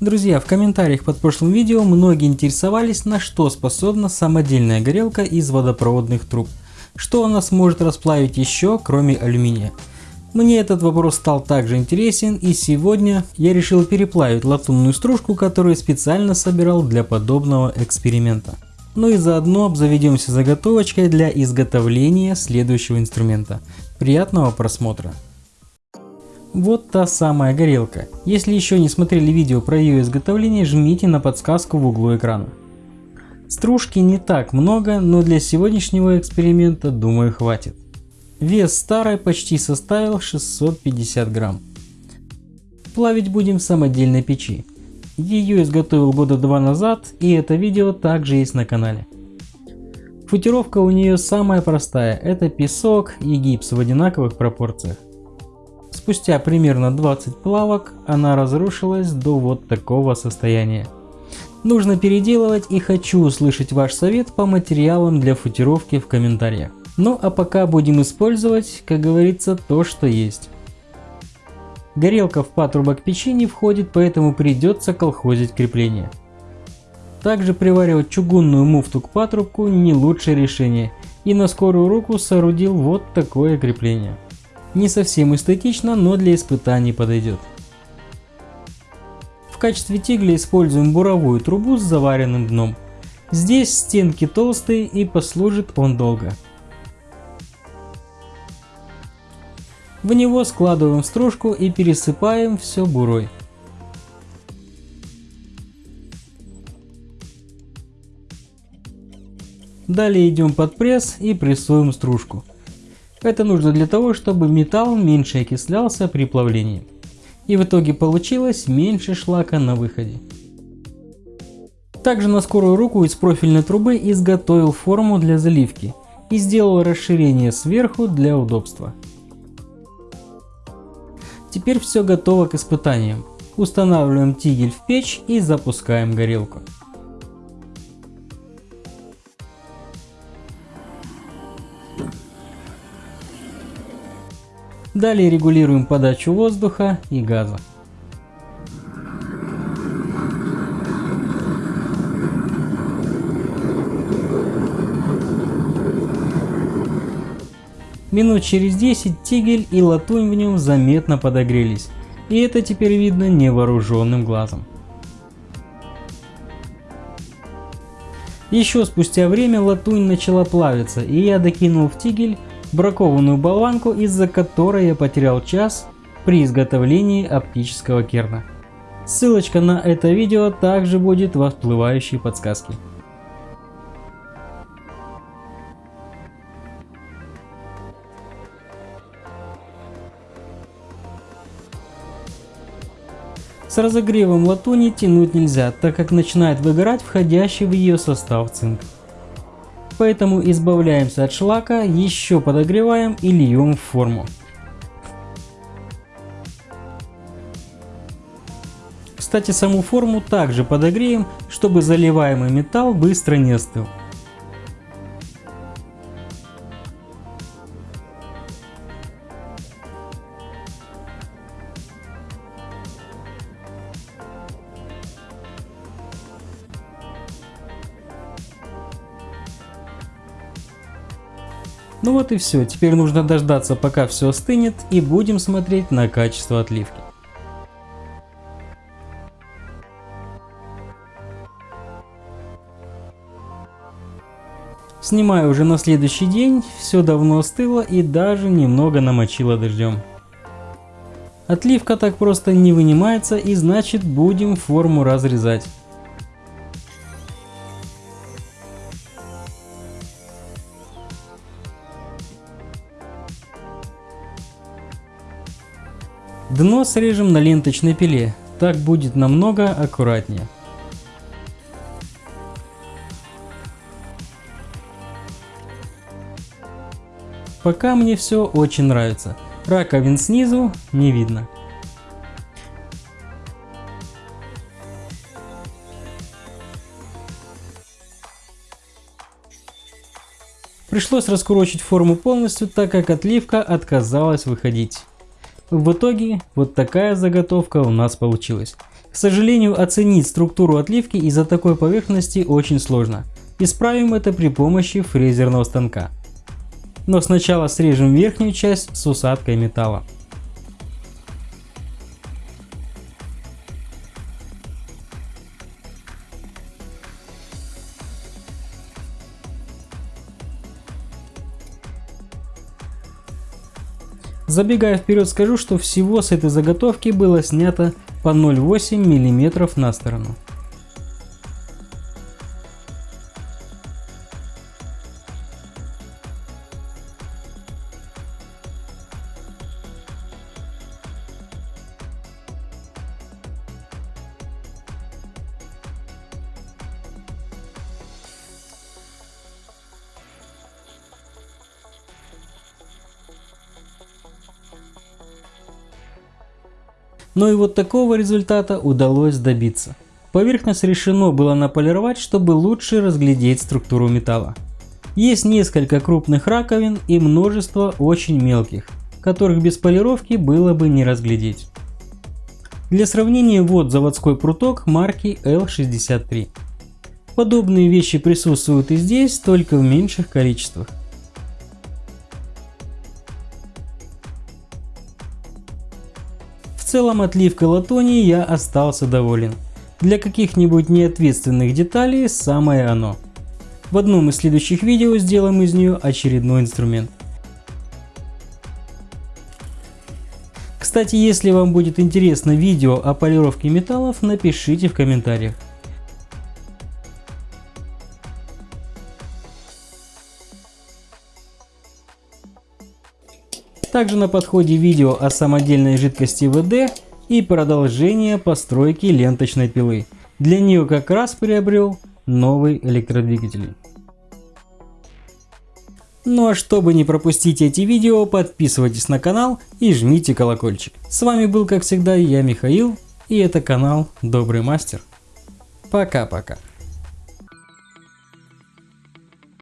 Друзья, в комментариях под прошлым видео многие интересовались, на что способна самодельная горелка из водопроводных труб. Что она сможет расплавить еще, кроме алюминия. Мне этот вопрос стал также интересен и сегодня я решил переплавить латунную стружку, которую специально собирал для подобного эксперимента. Ну и заодно обзаведемся заготовочкой для изготовления следующего инструмента. Приятного просмотра! Вот та самая горелка. Если еще не смотрели видео про ее изготовление, жмите на подсказку в углу экрана. Стружки не так много, но для сегодняшнего эксперимента думаю хватит. Вес старой почти составил 650 грамм. Плавить будем в самодельной печи. Ее изготовил года два назад и это видео также есть на канале. Футировка у нее самая простая, это песок и гипс в одинаковых пропорциях. Спустя примерно 20 плавок она разрушилась до вот такого состояния. Нужно переделывать и хочу услышать ваш совет по материалам для футировки в комментариях. Ну а пока будем использовать, как говорится, то что есть. Горелка в патрубок печи не входит, поэтому придется колхозить крепление. Также приваривать чугунную муфту к патрубку не лучшее решение и на скорую руку соорудил вот такое крепление. Не совсем эстетично, но для испытаний подойдет. В качестве тигля используем буровую трубу с заваренным дном. Здесь стенки толстые и послужит он долго. В него складываем стружку и пересыпаем все бурой. Далее идем под пресс и прессуем стружку. Это нужно для того, чтобы металл меньше окислялся при плавлении. И в итоге получилось меньше шлака на выходе. Также на скорую руку из профильной трубы изготовил форму для заливки и сделал расширение сверху для удобства. Теперь все готово к испытаниям. Устанавливаем тигель в печь и запускаем горелку. Далее регулируем подачу воздуха и газа. Минут через 10 тигель и латунь в нем заметно подогрелись, и это теперь видно невооруженным глазом. Еще спустя время латунь начала плавиться, и я докинул в тигель бракованную болванку, из-за которой я потерял час при изготовлении оптического керна. Ссылочка на это видео также будет в всплывающей подсказке. С разогревом латуни тянуть нельзя, так как начинает выгорать входящий в ее состав цинк. Поэтому избавляемся от шлака, еще подогреваем и льем в форму. Кстати, саму форму также подогреем, чтобы заливаемый металл быстро не остыл. Ну вот и все, теперь нужно дождаться пока все остынет и будем смотреть на качество отливки. Снимаю уже на следующий день, все давно остыло и даже немного намочило дождем. Отливка так просто не вынимается и значит будем форму разрезать. Дно срежем на ленточной пиле, так будет намного аккуратнее. Пока мне все очень нравится. Раковин снизу не видно. Пришлось раскурочить форму полностью, так как отливка отказалась выходить. В итоге вот такая заготовка у нас получилась. К сожалению, оценить структуру отливки из-за такой поверхности очень сложно. Исправим это при помощи фрезерного станка. Но сначала срежем верхнюю часть с усадкой металла. Забегая вперед скажу, что всего с этой заготовки было снято по 0,8 мм на сторону. Но и вот такого результата удалось добиться. Поверхность решено было наполировать, чтобы лучше разглядеть структуру металла. Есть несколько крупных раковин и множество очень мелких, которых без полировки было бы не разглядеть. Для сравнения вот заводской пруток марки L63. Подобные вещи присутствуют и здесь, только в меньших количествах. Целом отливкой латуни я остался доволен. Для каких-нибудь неответственных деталей самое оно. В одном из следующих видео сделаем из нее очередной инструмент. Кстати, если вам будет интересно видео о полировке металлов, напишите в комментариях. Также на подходе видео о самодельной жидкости ВД и продолжение постройки ленточной пилы. Для нее как раз приобрел новый электродвигатель. Ну а чтобы не пропустить эти видео, подписывайтесь на канал и жмите колокольчик. С вами был как всегда я Михаил и это канал Добрый Мастер. Пока-пока.